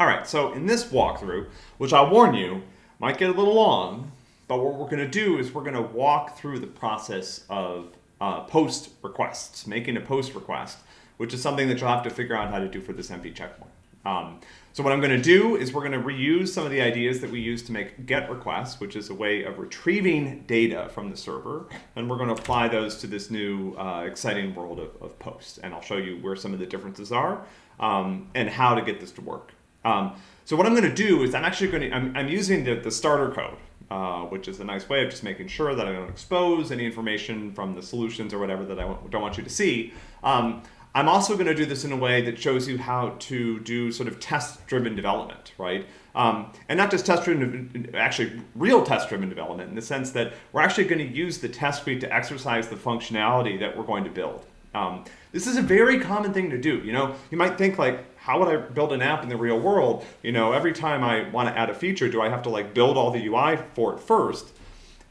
All right, so in this walkthrough, which I'll warn you, might get a little long, but what we're going to do is we're going to walk through the process of uh, post requests, making a post request, which is something that you'll have to figure out how to do for this MP checkpoint. Um, so what I'm going to do is we're going to reuse some of the ideas that we use to make GET requests, which is a way of retrieving data from the server, and we're going to apply those to this new uh, exciting world of, of post. And I'll show you where some of the differences are um, and how to get this to work. Um, so what I'm going to do is I'm actually going to, I'm, I'm using the, the starter code, uh, which is a nice way of just making sure that I don't expose any information from the solutions or whatever that I don't want you to see. Um, I'm also going to do this in a way that shows you how to do sort of test-driven development, right? Um, and not just test-driven, actually real test-driven development in the sense that we're actually going to use the test suite to exercise the functionality that we're going to build. Um, this is a very common thing to do. You know, you might think like, how would I build an app in the real world? You know, every time I want to add a feature, do I have to like build all the UI for it first?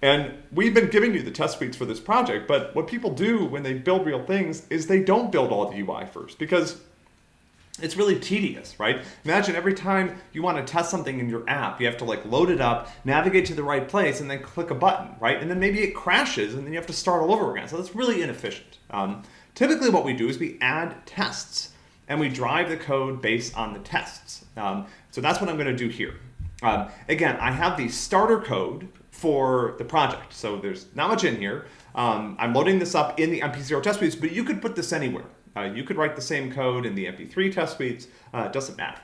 And we've been giving you the test suites for this project, but what people do when they build real things is they don't build all the UI first because it's really tedious, right? Imagine every time you want to test something in your app, you have to like load it up, navigate to the right place, and then click a button, right? And then maybe it crashes and then you have to start all over again. So that's really inefficient. Um, typically what we do is we add tests and we drive the code based on the tests. Um, so that's what I'm going to do here. Um, again, I have the starter code for the project. So there's not much in here. Um, I'm loading this up in the MP0 test suites, but you could put this anywhere. Uh, you could write the same code in the MP3 test suites. Uh, doesn't matter.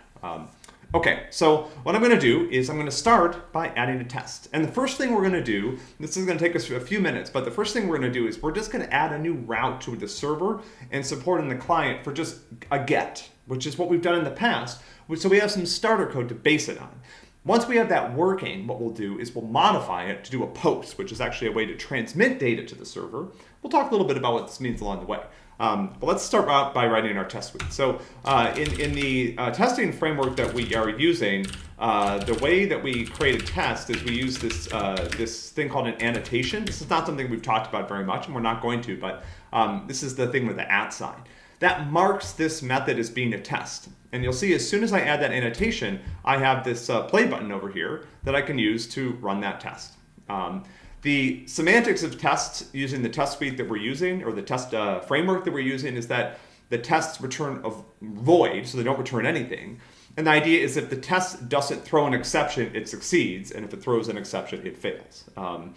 Okay, so what I'm going to do is I'm going to start by adding a test. And the first thing we're going to do, this is going to take us a few minutes, but the first thing we're going to do is we're just going to add a new route to the server and support in the client for just a get, which is what we've done in the past. So we have some starter code to base it on. Once we have that working, what we'll do is we'll modify it to do a post, which is actually a way to transmit data to the server. We'll talk a little bit about what this means along the way. Um, but let's start out by writing our test suite. So uh, in, in the uh, testing framework that we are using, uh, the way that we create a test is we use this, uh, this thing called an annotation. This is not something we've talked about very much, and we're not going to, but um, this is the thing with the at sign. That marks this method as being a test. And you'll see as soon as I add that annotation, I have this uh, play button over here that I can use to run that test. Um, the semantics of tests using the test suite that we're using, or the test uh, framework that we're using, is that the tests return a void, so they don't return anything. And the idea is if the test doesn't throw an exception, it succeeds, and if it throws an exception, it fails. Um,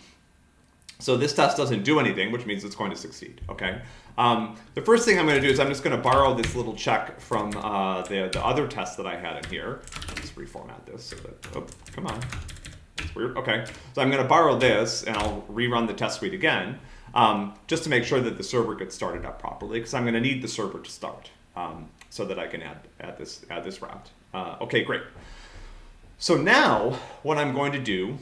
so this test doesn't do anything, which means it's going to succeed, okay? Um, the first thing I'm going to do is I'm just going to borrow this little check from uh, the, the other test that I had in here. Let's reformat this so that, oh, come on. It's weird. Okay, so I'm going to borrow this and I'll rerun the test suite again um, just to make sure that the server gets started up properly because I'm going to need the server to start um, so that I can add, add, this, add this route. Uh, okay, great. So now what I'm going to do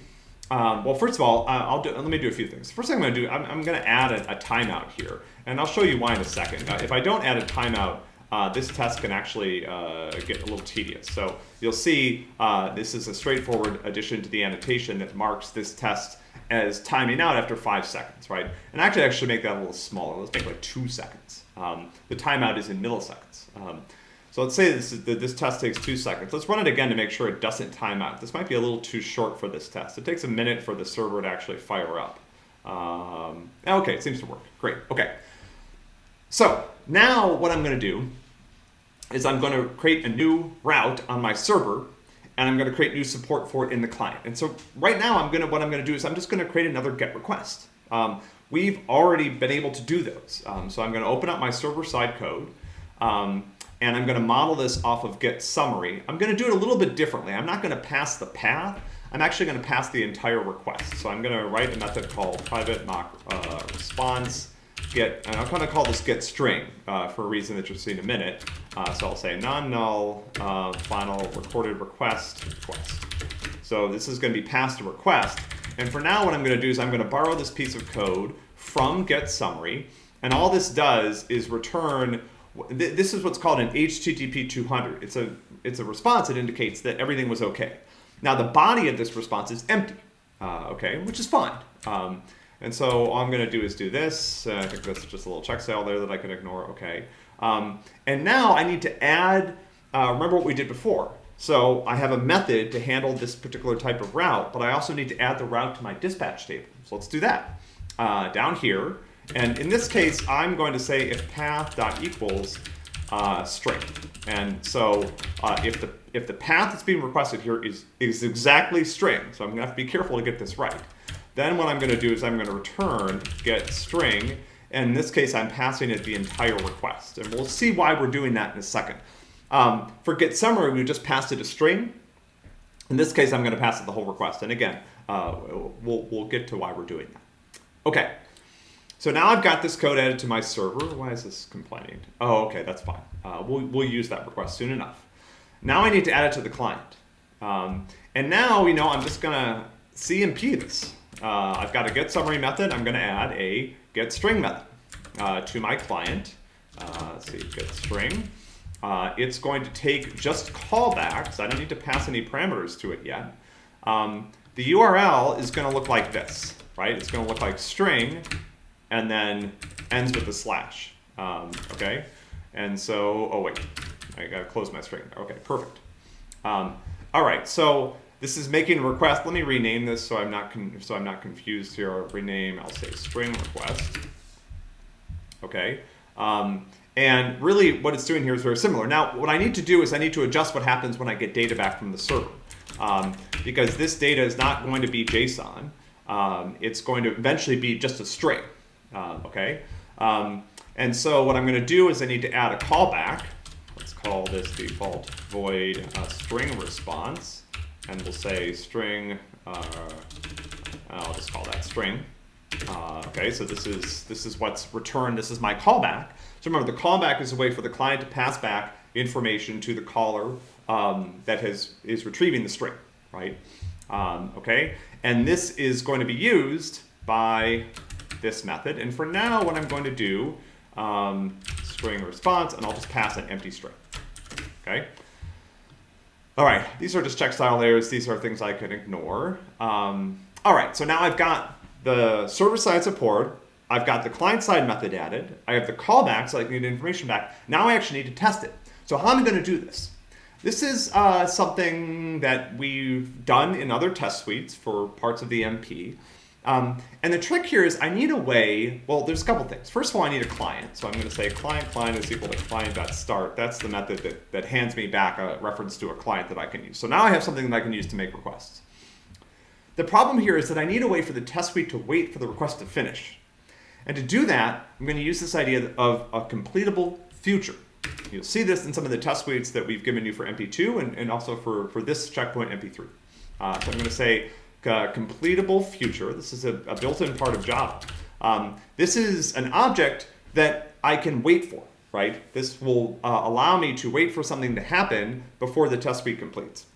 um, well, first of all, uh, I'll do, let me do a few things. First thing I'm going to do, I'm, I'm going to add a, a, timeout here, and I'll show you why in a second. If I don't add a timeout, uh, this test can actually uh, get a little tedious. So you'll see uh, this is a straightforward addition to the annotation that marks this test as timing out after five seconds, right? And actually, I should make that a little smaller. Let's make like two seconds. Um, the timeout is in milliseconds. Um, so let's say this, is, this test takes two seconds. Let's run it again to make sure it doesn't time out. This might be a little too short for this test. It takes a minute for the server to actually fire up. Um, okay, it seems to work. Great. Okay. So now what I'm going to do is I'm going to create a new route on my server and I'm going to create new support for it in the client. And so right now I'm going to, what I'm going to do is I'm just going to create another GET request. Um, we've already been able to do those. Um, so I'm going to open up my server side code. Um, and I'm going to model this off of get summary. I'm going to do it a little bit differently. I'm not going to pass the path. I'm actually going to pass the entire request. So I'm going to write a method called private mock uh, response get, and I'm going to call this get string uh, for a reason that you'll see in a minute. Uh, so I'll say non-null uh, final recorded request request. So this is going to be passed a request. And for now, what I'm going to do is I'm going to borrow this piece of code from get summary. And all this does is return this is what's called an HTTP 200. It's a, it's a response that indicates that everything was okay. Now the body of this response is empty, uh, okay, which is fine. Um, and so all I'm going to do is do this. Uh, I think that's just a little checkstyle there that I can ignore, okay. Um, and now I need to add, uh, remember what we did before. So I have a method to handle this particular type of route, but I also need to add the route to my dispatch table. So let's do that. Uh, down here, and in this case, I'm going to say if path dot equals uh, string. And so uh, if the if the path that's being requested here is is exactly string, so I'm gonna have to be careful to get this right. Then what I'm gonna do is I'm gonna return get string, and in this case I'm passing it the entire request. And we'll see why we're doing that in a second. Um, for get summary, we just passed it a string. In this case, I'm gonna pass it the whole request. And again, uh, we'll, we'll get to why we're doing that. Okay, so now I've got this code added to my server. Why is this complaining? Oh, okay, that's fine. Uh, we'll, we'll use that request soon enough. Now I need to add it to the client. Um, and now you know I'm just gonna CMP this. Uh, I've got a get summary method. I'm gonna add a get string method uh, to my client. Uh, let's see, get string. Uh, it's going to take just callbacks. I don't need to pass any parameters to it yet. Um, the URL is gonna look like this, right? It's gonna look like string and then ends with a slash, um, okay? And so, oh wait, I gotta close my string. Okay, perfect. Um, all right, so this is making a request. Let me rename this so I'm not so I'm not confused here. I'll rename. I'll say string request. Okay. Um, and really, what it's doing here is very similar. Now, what I need to do is I need to adjust what happens when I get data back from the server, um, because this data is not going to be JSON. Um, it's going to eventually be just a string. Uh, okay. Um, and so what I'm going to do is I need to add a callback. Let's call this default void uh, string response. And we'll say string, uh, I'll just call that string. Uh, okay, so this is, this is what's returned. This is my callback. So remember, the callback is a way for the client to pass back information to the caller um, that has, is retrieving the string, right? Um, okay, and this is going to be used by this method. And for now, what I'm going to do um, string response, and I'll just pass an empty string. Okay. All right, these are just check style layers. These are things I can ignore. Um, all right, so now I've got the server-side support. I've got the client-side method added. I have the callbacks, so I need information back. Now I actually need to test it. So how am I going to do this? This is uh, something that we've done in other test suites for parts of the MP. Um, and the trick here is I need a way, well, there's a couple things. First of all, I need a client. So I'm going to say client client is equal to client.start. That's the method that, that hands me back a reference to a client that I can use. So now I have something that I can use to make requests. The problem here is that I need a way for the test suite to wait for the request to finish. And to do that, I'm going to use this idea of a completable future. You'll see this in some of the test suites that we've given you for MP2 and, and also for, for this checkpoint MP3. Uh, so I'm going to say uh, completable future. This is a, a built-in part of Java. Um, this is an object that I can wait for, right? This will uh, allow me to wait for something to happen before the test suite completes.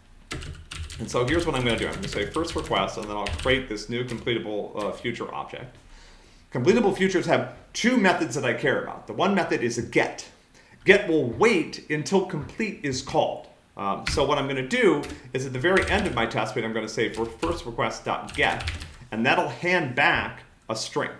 And so here's what I'm going to do. I'm going to say first request, and then I'll create this new completable uh, future object. Completable futures have two methods that I care about. The one method is a get. Get will wait until complete is called. Um, so what I'm going to do is at the very end of my test suite, I'm going to say for first request.get, and that'll hand back a string.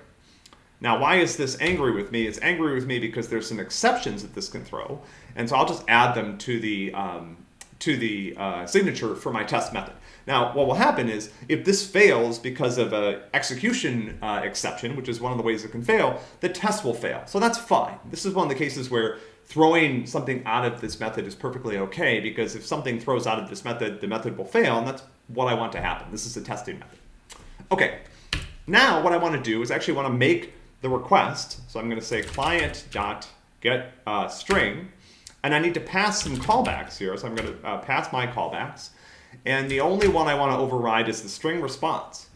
Now, why is this angry with me? It's angry with me because there's some exceptions that this can throw, and so I'll just add them to the um, to the uh, signature for my test method. Now, what will happen is if this fails because of an execution uh, exception, which is one of the ways it can fail, the test will fail. So that's fine. This is one of the cases where throwing something out of this method is perfectly okay because if something throws out of this method, the method will fail, and that's what I want to happen. This is a testing method. Okay, now what I want to do is actually want to make the request. So I'm going to say client dot get uh, string, and I need to pass some callbacks here. So I'm going to uh, pass my callbacks, and the only one I want to override is the string response.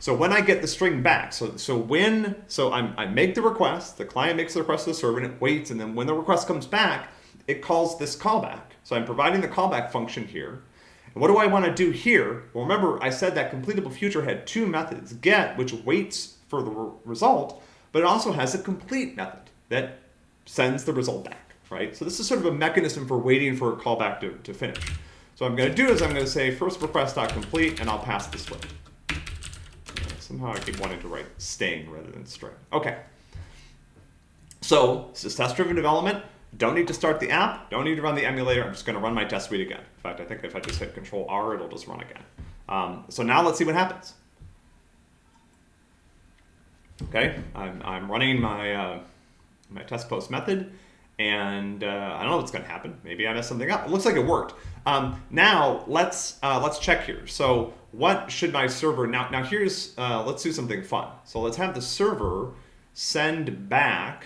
So when I get the string back, so, so when, so I'm, I make the request, the client makes the request to the server and it waits, and then when the request comes back, it calls this callback. So I'm providing the callback function here. And what do I want to do here? Well, remember I said that completable future had two methods, get, which waits for the re result, but it also has a complete method that sends the result back, right? So this is sort of a mechanism for waiting for a callback to, to finish. So what I'm going to do is I'm going to say first request.complete, and I'll pass this string. Somehow I keep wanting to write string rather than string. Okay. So this is test-driven development. Don't need to start the app. Don't need to run the emulator. I'm just going to run my test suite again. In fact, I think if I just hit Control R, it'll just run again. Um, so now let's see what happens. Okay, I'm, I'm running my, uh, my test post method and uh, I don't know what's going to happen. Maybe I messed something up. It looks like it worked. Um, now let's uh, let's check here. So what should my server now? Now here's uh, let's do something fun. So let's have the server send back.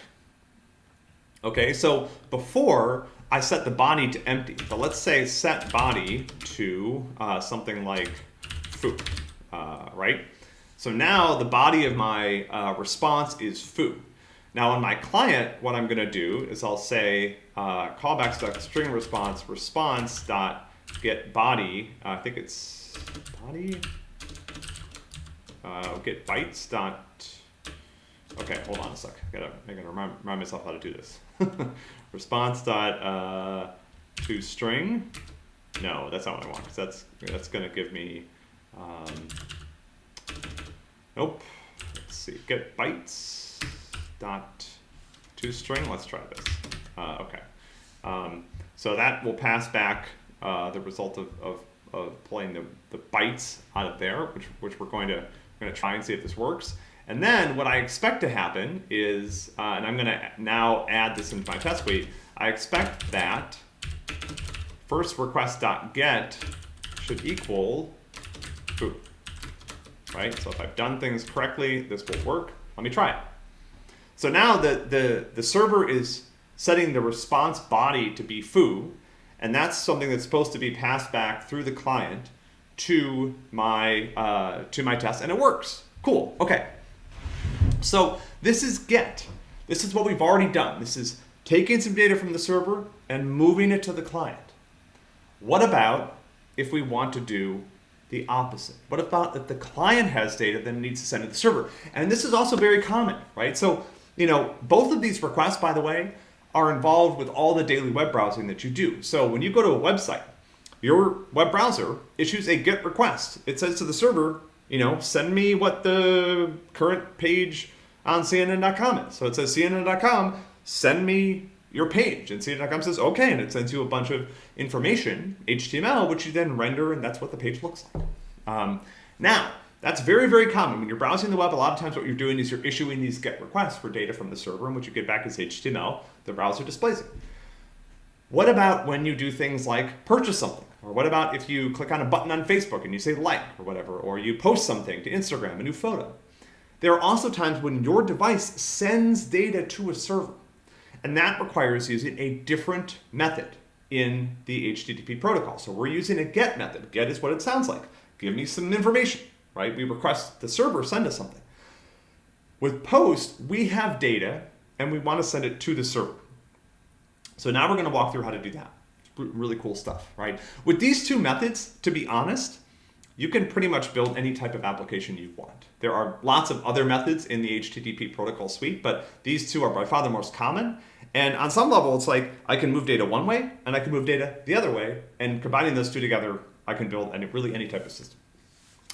Okay, so before I set the body to empty, but let's say set body to uh, something like foo, uh, right? So now the body of my uh, response is foo. Now on my client, what I'm gonna do is I'll say uh, callbacks.string response response dot get body. Uh, I think it's body. Uh, get bytes dot. Okay, hold on a sec. I gotta, I gotta remind, remind myself how to do this. response dot uh, to string. No, that's not what I want because that's that's gonna give me. Um, nope. Let's see. Get bytes dot to string. Let's try this. Uh, okay. Um, so that will pass back uh, the result of, of, of pulling the, the bytes out of there, which, which we're going to, we're going to try and see if this works. And then what I expect to happen is, uh, and I'm going to now add this into my test suite, I expect that first request.get should equal foo. Right? So if I've done things correctly, this will work. Let me try it. So now the, the, the server is setting the response body to be foo, and that's something that's supposed to be passed back through the client to my, uh, to my test, and it works. Cool, okay. So this is get. This is what we've already done. This is taking some data from the server and moving it to the client. What about if we want to do the opposite? What about if the client has data that needs to send to the server? And this is also very common, right? So you know, both of these requests, by the way, are involved with all the daily web browsing that you do. So when you go to a website, your web browser issues a GET request. It says to the server, you know, send me what the current page on CNN.com is. So it says CNN.com, send me your page. And CNN.com says, okay, and it sends you a bunch of information, HTML, which you then render, and that's what the page looks like. Um, now, that's very, very common. When you're browsing the web, a lot of times what you're doing is you're issuing these GET requests for data from the server, and what you get back is HTML. The browser displays it. What about when you do things like purchase something? Or what about if you click on a button on Facebook and you say like or whatever, or you post something to Instagram, a new photo? There are also times when your device sends data to a server, and that requires using a different method in the HTTP protocol. So we're using a GET method. GET is what it sounds like. Give me some information right? We request the server send us something. With POST, we have data and we want to send it to the server. So now we're going to walk through how to do that. Really cool stuff, right? With these two methods, to be honest, you can pretty much build any type of application you want. There are lots of other methods in the HTTP protocol suite, but these two are by far the most common. And on some level, it's like I can move data one way and I can move data the other way. And combining those two together, I can build any, really any type of system.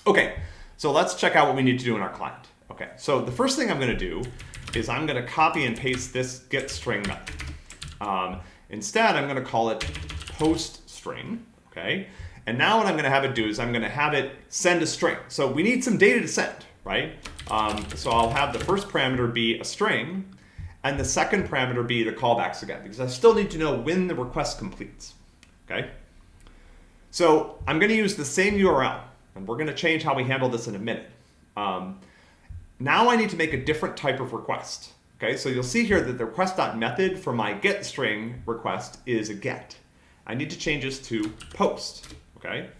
Okay, so let's check out what we need to do in our client. Okay, so the first thing I'm going to do is I'm going to copy and paste this get string method. Um, instead, I'm going to call it post string. Okay, and now what I'm going to have it do is I'm going to have it send a string. So we need some data to send, right? Um, so I'll have the first parameter be a string, and the second parameter be the callbacks again, because I still need to know when the request completes. Okay. So I'm going to use the same URL. And we're going to change how we handle this in a minute. Um, now I need to make a different type of request. Okay, so you'll see here that the request.method for my get string request is a get. I need to change this to post. Okay.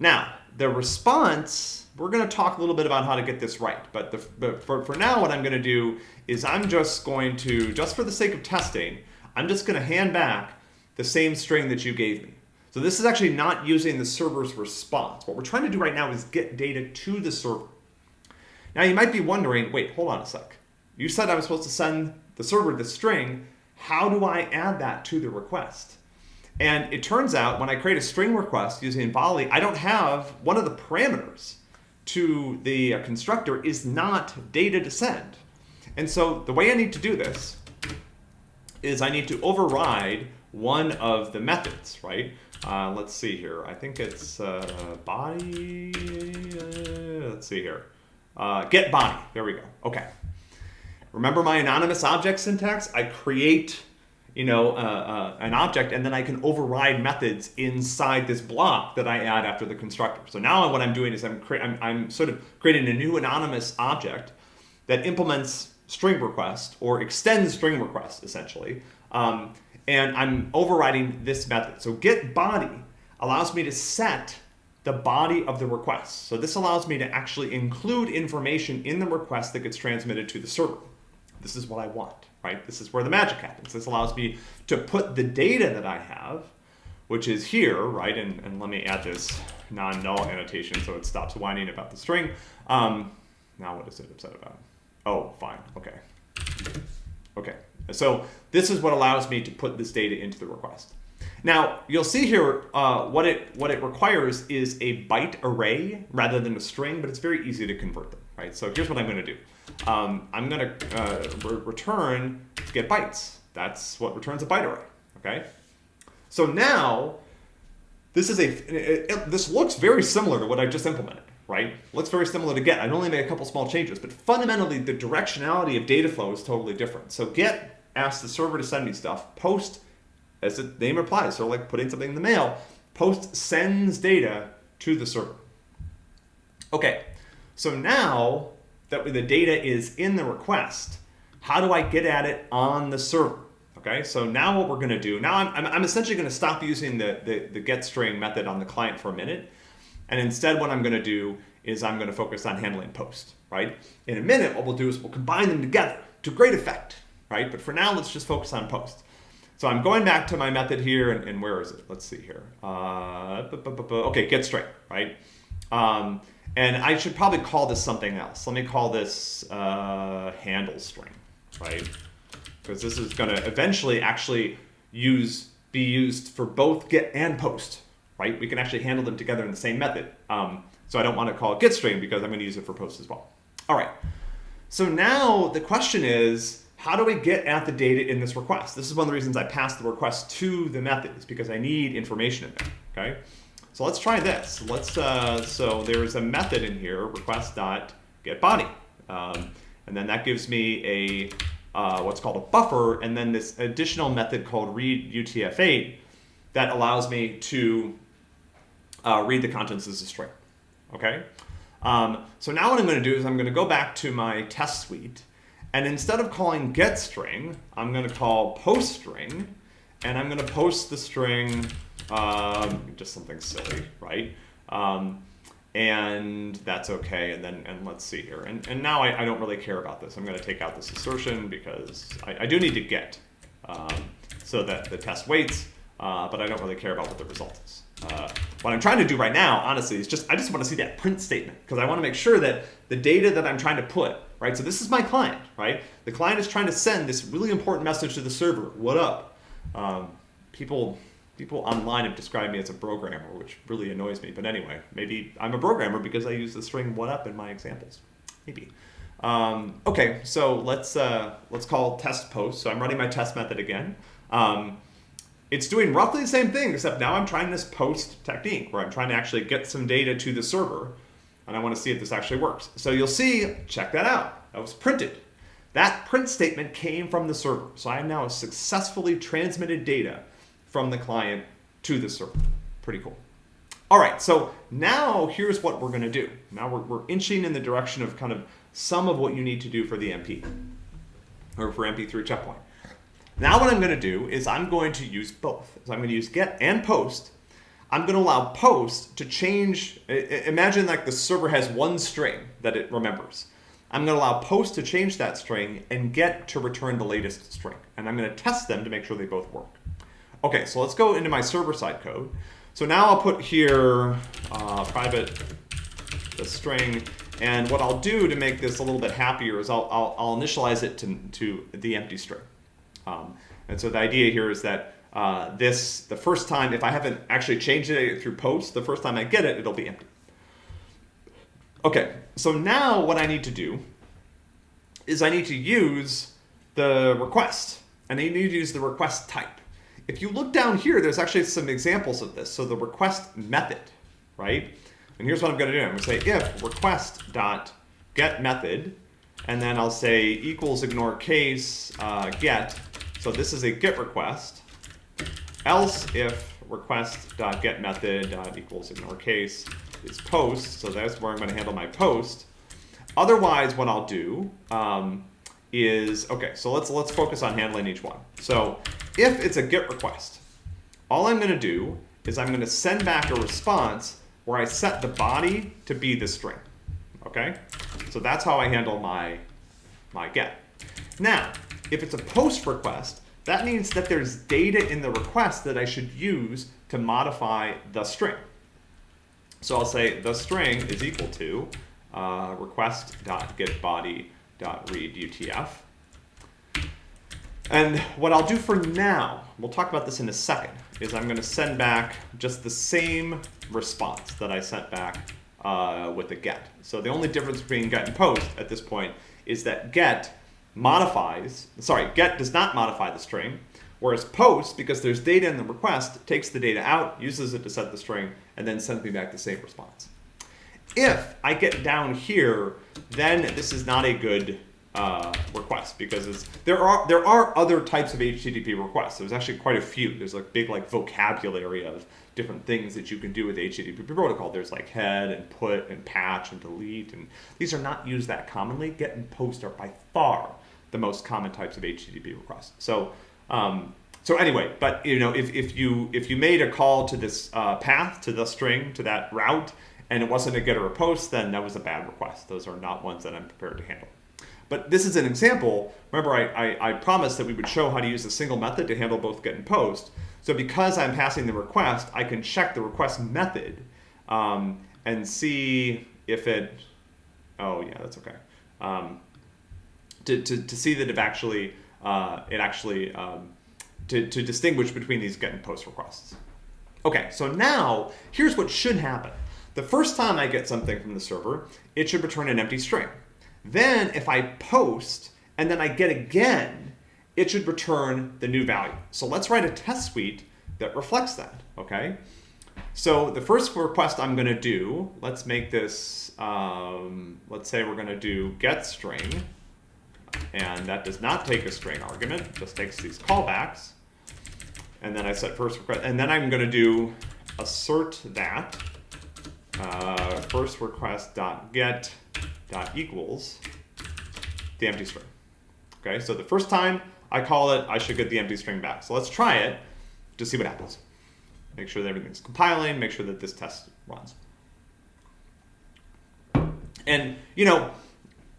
Now the response, we're going to talk a little bit about how to get this right. But, the, but for, for now, what I'm going to do is I'm just going to, just for the sake of testing, I'm just going to hand back the same string that you gave me. So this is actually not using the server's response. What we're trying to do right now is get data to the server. Now you might be wondering, wait, hold on a sec. You said I was supposed to send the server the string. How do I add that to the request? And it turns out when I create a string request using Volley, I don't have one of the parameters to the uh, constructor is not data to send. And so the way I need to do this is I need to override one of the methods, right? Uh, let's see here. I think it's uh, body. Uh, let's see here. Uh, get body. There we go. Okay. Remember my anonymous object syntax? I create, you know, uh, uh, an object, and then I can override methods inside this block that I add after the constructor. So now what I'm doing is I'm, I'm, I'm sort of creating a new anonymous object that implements string request or extends string request essentially. Um, and I'm overriding this method. So get body allows me to set the body of the request. So this allows me to actually include information in the request that gets transmitted to the server. This is what I want, right? This is where the magic happens. This allows me to put the data that I have, which is here, right? And, and let me add this non-null annotation so it stops whining about the string. Um, now what is it upset about? Oh, fine, okay. Okay, so this is what allows me to put this data into the request. Now, you'll see here uh, what, it, what it requires is a byte array rather than a string, but it's very easy to convert them, right? So here's what I'm going to do. Um, I'm going to uh, re return get bytes. That's what returns a byte array, okay? So now, this is a, it, it, this looks very similar to what I just implemented right? Looks very similar to get. I'd only made a couple small changes, but fundamentally the directionality of data flow is totally different. So get asks the server to send me stuff. Post, as the name implies, so like putting something in the mail, post sends data to the server. Okay, so now that the data is in the request, how do I get at it on the server? Okay, so now what we're going to do, now I'm, I'm, essentially going to stop using the, the, the get string method on the client for a minute and instead what I'm going to do is I'm going to focus on handling post, right? In a minute, what we'll do is we'll combine them together to great effect, right? But for now, let's just focus on post. So I'm going back to my method here, and, and where is it? Let's see here. Uh, okay, get string, right? Um, and I should probably call this something else. Let me call this uh, handle string, right? Because this is going to eventually actually use be used for both get and post, right? We can actually handle them together in the same method. Um, so I don't want to call it getString because I'm going to use it for post as well. All right. So now the question is, how do we get at the data in this request? This is one of the reasons I passed the request to the method is because I need information in there, okay? So let's try this. Let's, uh, so there's a method in here, request.getBody. Um, and then that gives me a, uh, what's called a buffer, and then this additional method called read UTF-8 that allows me to uh, read the contents as a string. Okay. Um, so now what I'm going to do is I'm going to go back to my test suite, and instead of calling getString, I'm going to call postString, and I'm going to post the string um, just something silly, right? Um, and that's okay. And then and let's see here. And, and now I, I don't really care about this. I'm going to take out this assertion because I, I do need to get um, so that the test waits, uh, but I don't really care about what the result is. Uh, what I'm trying to do right now, honestly, is just, I just want to see that print statement because I want to make sure that the data that I'm trying to put, right? So this is my client, right? The client is trying to send this really important message to the server. What up? Um, people, people online have described me as a programmer, which really annoys me. But anyway, maybe I'm a programmer because I use the string what up in my examples. Maybe. Um, okay, so let's, uh, let's call test post. So I'm running my test method again. Um, it's doing roughly the same thing, except now I'm trying this post technique where I'm trying to actually get some data to the server and I want to see if this actually works. So you'll see, check that out. That was printed. That print statement came from the server. So I have now successfully transmitted data from the client to the server. Pretty cool. All right, so now here's what we're going to do. Now we're, we're inching in the direction of kind of some of what you need to do for the MP, or for MP3 checkpoint. Now what I'm going to do is I'm going to use both. So I'm going to use get and post. I'm going to allow post to change. Imagine like the server has one string that it remembers. I'm going to allow post to change that string and get to return the latest string. And I'm going to test them to make sure they both work. Okay, so let's go into my server-side code. So now I'll put here uh, private the string, and what I'll do to make this a little bit happier is I'll, I'll, I'll initialize it to, to the empty string. Um, and so the idea here is that uh, this, the first time, if I haven't actually changed it through post, the first time I get it, it'll be empty. Okay, so now what I need to do is I need to use the request. and you need to use the request type. If you look down here, there's actually some examples of this. So the request method, right? And here's what I'm going to do. I'm going to say if request dot get method, and then I'll say equals ignore case uh, get. So this is a get request. Else if request dot get method equals ignore case is post. So that's where I'm going to handle my post. Otherwise, what I'll do um, is okay. So let's let's focus on handling each one. So if it's a GET request, all I'm going to do is I'm going to send back a response where I set the body to be the string. Okay? So that's how I handle my, my GET. Now, if it's a POST request, that means that there's data in the request that I should use to modify the string. So I'll say the string is equal to uh, request.getBody.readUTF. And what I'll do for now, we'll talk about this in a second, is I'm going to send back just the same response that I sent back uh, with the get. So the only difference between get and post at this point is that get modifies, sorry, get does not modify the string, whereas post, because there's data in the request, takes the data out, uses it to set the string, and then sends me back the same response. If I get down here, then this is not a good uh, request because there are there are other types of HTTP requests. There's actually quite a few. There's like big like vocabulary of different things that you can do with HTTP protocol. There's like head and put and patch and delete, and these are not used that commonly. Get and post are by far the most common types of HTTP requests. So. Um, so anyway, but you know, if, if you if you made a call to this uh, path to the string to that route, and it wasn't a get or a post, then that was a bad request. Those are not ones that I'm prepared to handle. But this is an example. Remember, I, I, I, promised that we would show how to use a single method to handle both get and post. So because I'm passing the request, I can check the request method um, and see if it, oh yeah, that's okay. Um, to, to, to see that it actually, uh, it actually, um, to, to distinguish between these get and post requests. Okay, so now here's what should happen. The first time I get something from the server, it should return an empty string. Then if I post and then I get again, it should return the new value. So let's write a test suite that reflects that, okay? So the first request I'm gonna do, let's make this, um, let's say we're gonna do get string, and that does not take a string argument, just takes these callbacks. And then I set first request, and then I'm gonna do assert that uh, first request dot get dot equals the empty string. Okay, so the first time I call it, I should get the empty string back. So let's try it to see what happens. Make sure that everything's compiling, make sure that this test runs. And, you know,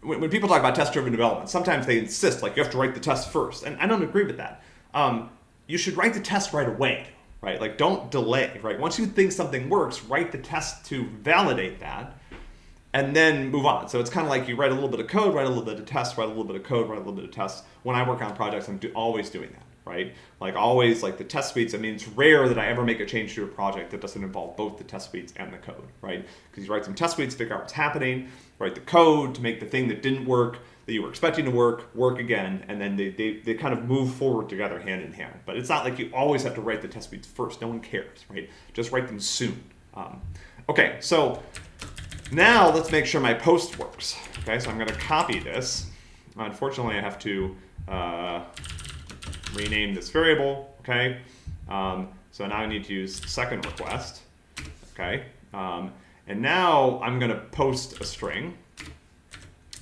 when, when people talk about test-driven development, sometimes they insist, like, you have to write the test first. And I don't agree with that. Um, you should write the test right away, right? Like, don't delay, right? Once you think something works, write the test to validate that and then move on. So it's kind of like you write a little bit of code, write a little bit of tests, write a little bit of code, write a little bit of tests. When I work on projects, I'm do always doing that, right? Like always, like the test suites, I mean, it's rare that I ever make a change to a project that doesn't involve both the test suites and the code, right? Because you write some test suites, figure out what's happening, write the code to make the thing that didn't work, that you were expecting to work, work again, and then they, they, they kind of move forward together hand in hand. But it's not like you always have to write the test suites first. No one cares, right? Just write them soon. Um, okay, so now let's make sure my post works. Okay, so I'm going to copy this. Unfortunately, I have to uh, rename this variable. Okay, um, so now I need to use second request. Okay, um, and now I'm going to post a string.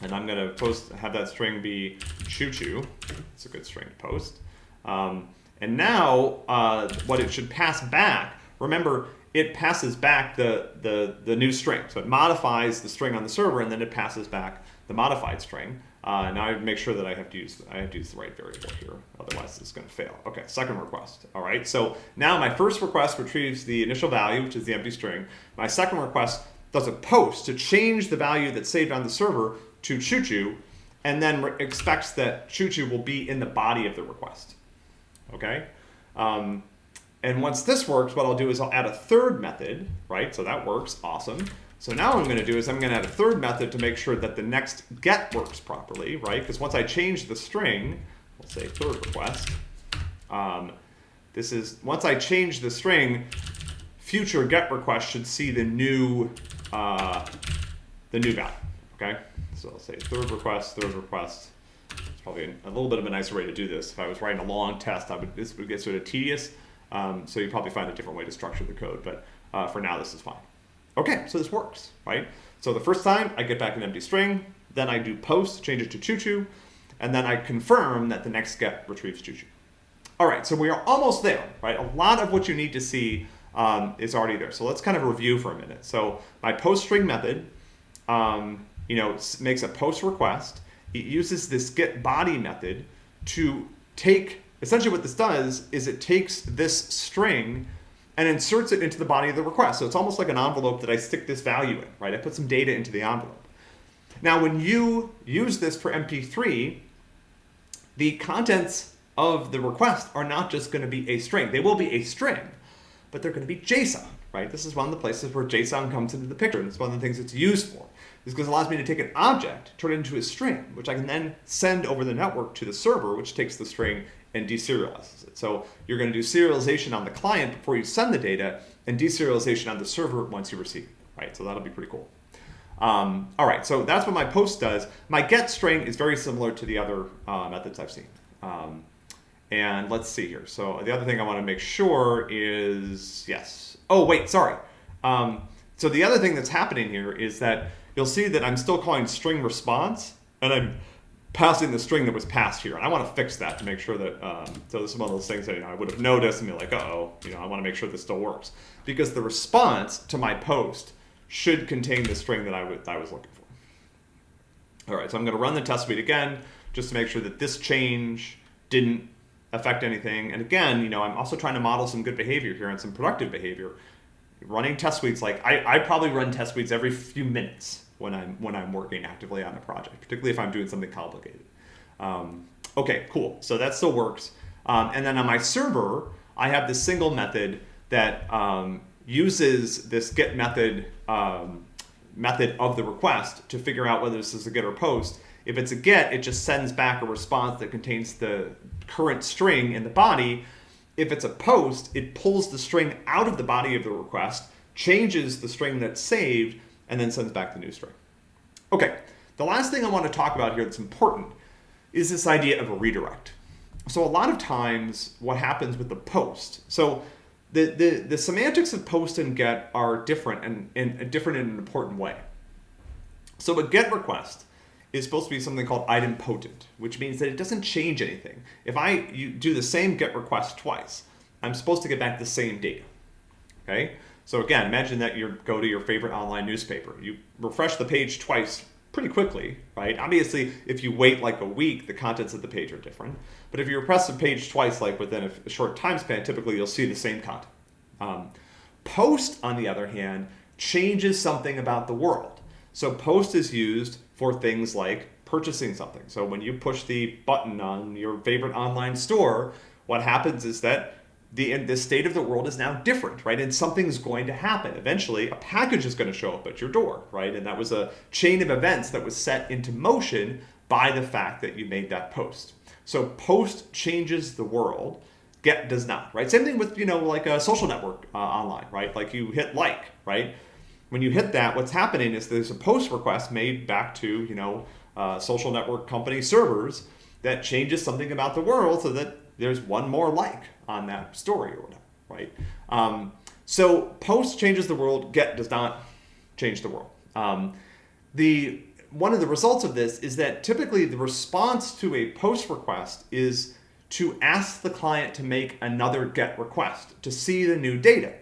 And I'm going to post have that string be choo choo. It's a good string to post. Um, and now uh, what it should pass back, remember it passes back the, the, the new string. So it modifies the string on the server and then it passes back the modified string. Uh, now I make sure that I have to use I have to use the right variable here, otherwise it's going to fail. Okay, second request. All right, so now my first request retrieves the initial value, which is the empty string. My second request does a post to change the value that's saved on the server to choo-choo, and then expects that choo-choo will be in the body of the request. Okay. Um, and once this works, what I'll do is I'll add a third method, right? So that works, awesome. So now what I'm gonna do is I'm gonna add a third method to make sure that the next get works properly, right? Because once I change the string, we'll say third request. Um, this is, once I change the string, future get request should see the new, uh, the new value, okay? So I'll say third request, third request. It's probably a little bit of a nicer way to do this. If I was writing a long test, I would, this would get sort of tedious. Um, so you probably find a different way to structure the code, but uh, for now, this is fine. Okay, so this works, right? So the first time I get back an empty string, then I do post, change it to choo-choo, and then I confirm that the next get retrieves choo-choo. All right, so we are almost there, right? A lot of what you need to see um, is already there. So let's kind of review for a minute. So my post string method, um, you know, makes a post request. It uses this get body method to take, essentially what this does is it takes this string and inserts it into the body of the request. So it's almost like an envelope that I stick this value in, right? I put some data into the envelope. Now, when you use this for MP3, the contents of the request are not just going to be a string. They will be a string, but they're going to be JSON, right? This is one of the places where JSON comes into the picture, and it's one of the things it's used for. This because it allows me to take an object, turn it into a string, which I can then send over the network to the server, which takes the string and deserializes it. So you're going to do serialization on the client before you send the data, and deserialization on the server once you receive it, right? So that'll be pretty cool. Um, all right, so that's what my post does. My get string is very similar to the other uh, methods I've seen. Um, and let's see here. So the other thing I want to make sure is, yes. Oh, wait, sorry. Um, so the other thing that's happening here is that you'll see that I'm still calling string response, and I'm passing the string that was passed here. And I want to fix that to make sure that, um, so this is one of those things that you know, I would have noticed and be like, uh oh you know, I want to make sure this still works. Because the response to my post should contain the string that I, I was looking for. All right, so I'm going to run the test suite again, just to make sure that this change didn't affect anything. And again, you know, I'm also trying to model some good behavior here and some productive behavior. Running test suites, like I, I probably run test suites every few minutes when I'm when I'm working actively on a project, particularly if I'm doing something complicated. Um, okay, cool. So that still works. Um, and then on my server, I have this single method that um, uses this get method um, method of the request to figure out whether this is a get or post. If it's a get, it just sends back a response that contains the current string in the body. If it's a post, it pulls the string out of the body of the request, changes the string that's saved, and then sends back the new string. Okay, the last thing I want to talk about here that's important is this idea of a redirect. So a lot of times what happens with the post, so the, the, the semantics of post and get are different and, and different in an important way. So a get request is supposed to be something called idempotent, which means that it doesn't change anything. If I you do the same get request twice, I'm supposed to get back the same data. Okay? So again, imagine that you go to your favorite online newspaper. You refresh the page twice pretty quickly, right? Obviously, if you wait like a week, the contents of the page are different. But if you refresh the page twice, like within a, short time span, typically you'll see the same content. Um, post, on the other hand, changes something about the world. So post is used for things like purchasing something. So when you push the button on your favorite online store, what happens is that the, the state of the world is now different, right? And something's going to happen. Eventually, a package is going to show up at your door, right? And that was a chain of events that was set into motion by the fact that you made that post. So post changes the world, get does not, right? Same thing with, you know, like a social network uh, online, right? Like you hit like, right? When you hit that, what's happening is there's a post request made back to, you know, uh, social network company servers that changes something about the world so that there's one more like on that story or whatever, right? Um, so post changes the world, get does not change the world. Um, the one of the results of this is that typically the response to a post request is to ask the client to make another get request to see the new data,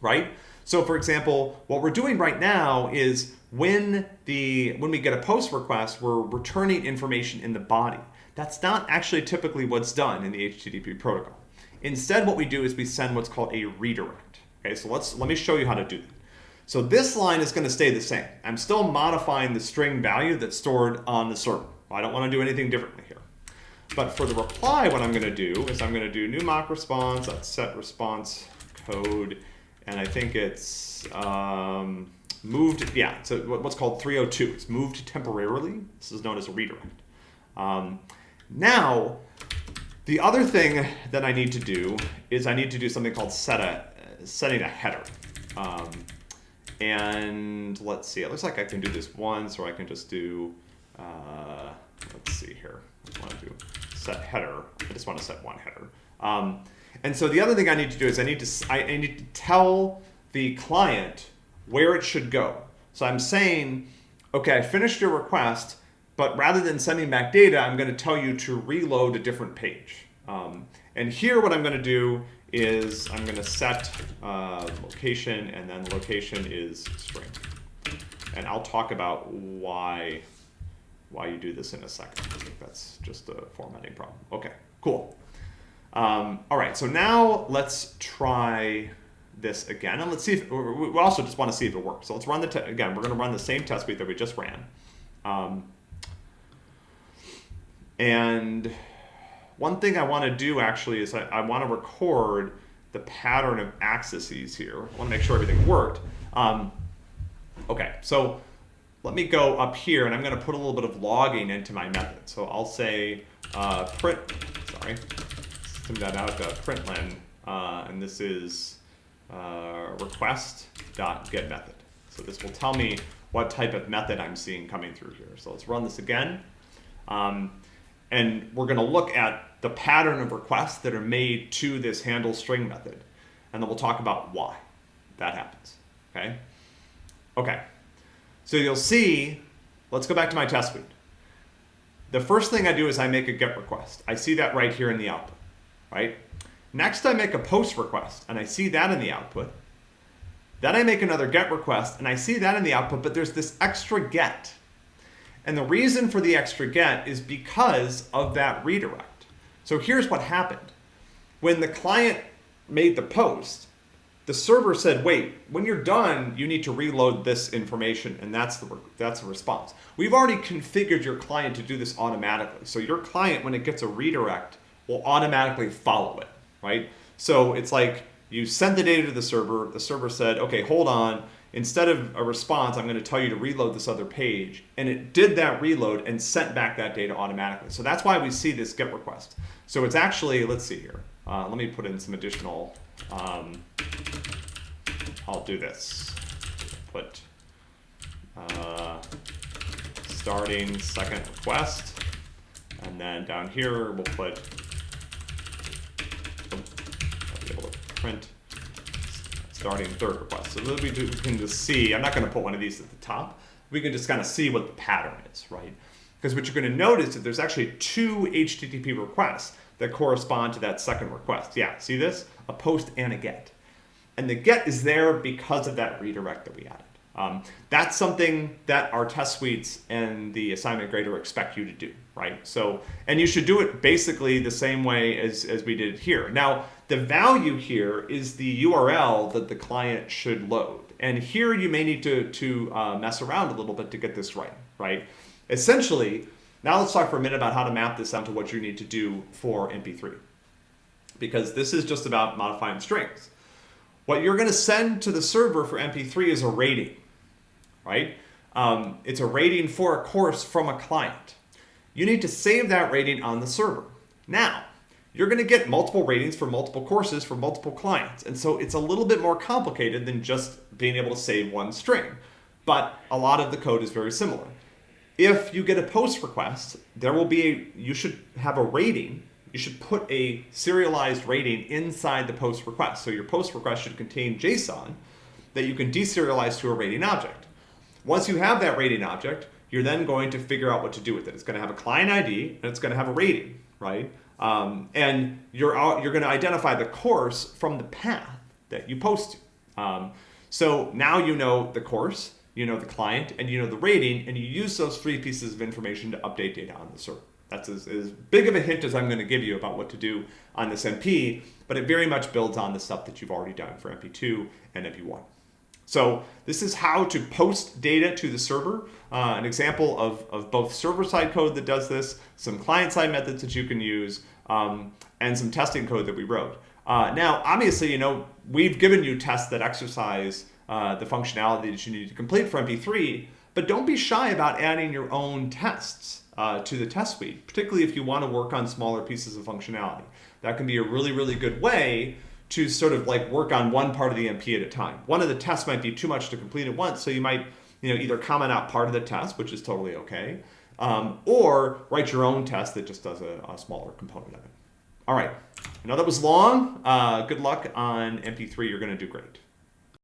right? So for example, what we're doing right now is when the when we get a post request, we're returning information in the body. That's not actually typically what's done in the HTTP protocol. Instead, what we do is we send what's called a redirect. Okay, so let's let me show you how to do that. So this line is going to stay the same. I'm still modifying the string value that's stored on the server. I don't want to do anything differently here. But for the reply, what I'm going to do is I'm going to do new mock response, that's set response code, and I think it's um, moved, yeah, so what's called 302. It's moved temporarily. This is known as a redirect. Um, Now, the other thing that I need to do is I need to do something called set a, setting a header. Um, and let's see, it looks like I can do this once, or I can just do, uh, let's see here. I want to do set header. I just want to set one header. Um, and so the other thing I need to do is I need to, I, I need to tell the client where it should go. So I'm saying, okay, I finished your request, but rather than sending back data, I'm going to tell you to reload a different page. Um, and here what I'm going to do is I'm going to set uh, location, and then location is string. And I'll talk about why why you do this in a second. I think that's just a formatting problem. Okay, cool. Um, all right, so now let's try this again, and let's see if, we also just want to see if it works. So let's run the, again, we're going to run the same test suite that we just ran. Um, and one thing I want to do actually is I, I want to record the pattern of accesses here. I want to make sure everything worked. Um, okay, so let me go up here and I'm going to put a little bit of logging into my method. So I'll say uh, print, sorry, send that out to println, uh, and this is uh, request.get method. So this will tell me what type of method I'm seeing coming through here. So let's run this again. Um, and we're going to look at the pattern of requests that are made to this handle string method. And then we'll talk about why that happens. Okay. Okay. So you'll see, let's go back to my test suite. The first thing I do is I make a GET request. I see that right here in the output, right? Next, I make a POST request, and I see that in the output. Then I make another GET request, and I see that in the output, but there's this extra GET. And the reason for the extra GET is because of that redirect. So here's what happened. When the client made the post, the server said, wait, when you're done, you need to reload this information, and that's the, that's the response. We've already configured your client to do this automatically. So your client, when it gets a redirect, will automatically follow it, right? So it's like you sent the data to the server, the server said, okay, hold on, instead of a response, I'm going to tell you to reload this other page. And it did that reload and sent back that data automatically. So that's why we see this GET request. So it's actually, let's see here. Uh, let me put in some additional um, I'll do this. Put uh, starting second request, and then down here we'll put oh, I'll be able to print starting third request. So we can just see, I'm not going to put one of these at the top. We can just kind of see what the pattern is, right? Because what you're going to notice is there's actually two HTTP requests that correspond to that second request. Yeah, see this? A post and a get. And the get is there because of that redirect that we added. Um, that's something that our test suites and the assignment grader expect you to do, right? So, and you should do it basically the same way as, as we did here. Now, the value here is the URL that the client should load. And here you may need to, to uh, mess around a little bit to get this right, right? Essentially, now let's talk for a minute about how to map this down to what you need to do for MP3. Because this is just about modifying strings. What you're going to send to the server for MP3 is a rating, right? Um, it's a rating for a course from a client. You need to save that rating on the server. Now, you're going to get multiple ratings for multiple courses for multiple clients. And so it's a little bit more complicated than just being able to save one string. But a lot of the code is very similar. If you get a post request, there will be a, you should have a rating you should put a serialized rating inside the post request. So your post request should contain JSON that you can deserialize to a rating object. Once you have that rating object, you're then going to figure out what to do with it. It's going to have a client ID and it's going to have a rating, right? Um, and you're you're going to identify the course from the path that you post to. Um, so now you know the course, you know the client, and you know the rating, and you use those three pieces of information to update data on the server. That's as, as big of a hint as I'm going to give you about what to do on this MP, but it very much builds on the stuff that you've already done for MP2 and MP1. So this is how to post data to the server. Uh, an example of, of both server-side code that does this, some client-side methods that you can use, um, and some testing code that we wrote. Uh, now, obviously, you know, we've given you tests that exercise uh, the functionality that you need to complete for MP3, but don't be shy about adding your own tests. uh, to the test suite, particularly if you want to work on smaller pieces of functionality. That can be a really, really good way to sort of like work on one part of the MP at a time. One of the tests might be too much to complete at once, so you might you know either comment out part of the test, which is totally okay, um, or write your own test that just does a, a, smaller component of it. All right, I know that was long. Uh, good luck on MP3. You're going to do great.